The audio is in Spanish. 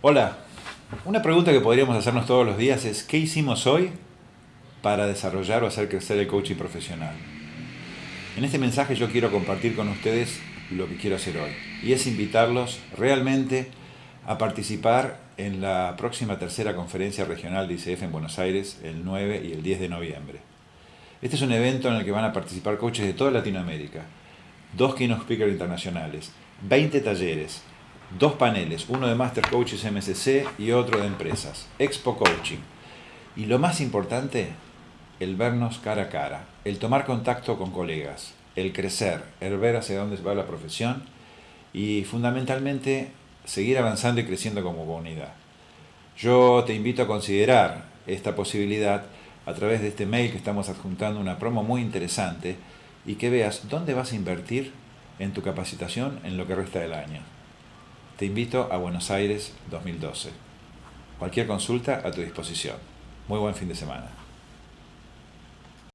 Hola, una pregunta que podríamos hacernos todos los días es ¿qué hicimos hoy para desarrollar o hacer crecer el coaching profesional? En este mensaje yo quiero compartir con ustedes lo que quiero hacer hoy y es invitarlos realmente a participar en la próxima tercera conferencia regional de ICF en Buenos Aires el 9 y el 10 de noviembre. Este es un evento en el que van a participar coaches de toda Latinoamérica, dos keynote speakers internacionales, 20 talleres, dos paneles, uno de Master Coaches MSC y otro de empresas, Expo Coaching. Y lo más importante, el vernos cara a cara, el tomar contacto con colegas, el crecer, el ver hacia dónde va la profesión y fundamentalmente seguir avanzando y creciendo como comunidad. Yo te invito a considerar esta posibilidad a través de este mail que estamos adjuntando una promo muy interesante y que veas dónde vas a invertir en tu capacitación en lo que resta del año. Te invito a Buenos Aires 2012. Cualquier consulta a tu disposición. Muy buen fin de semana.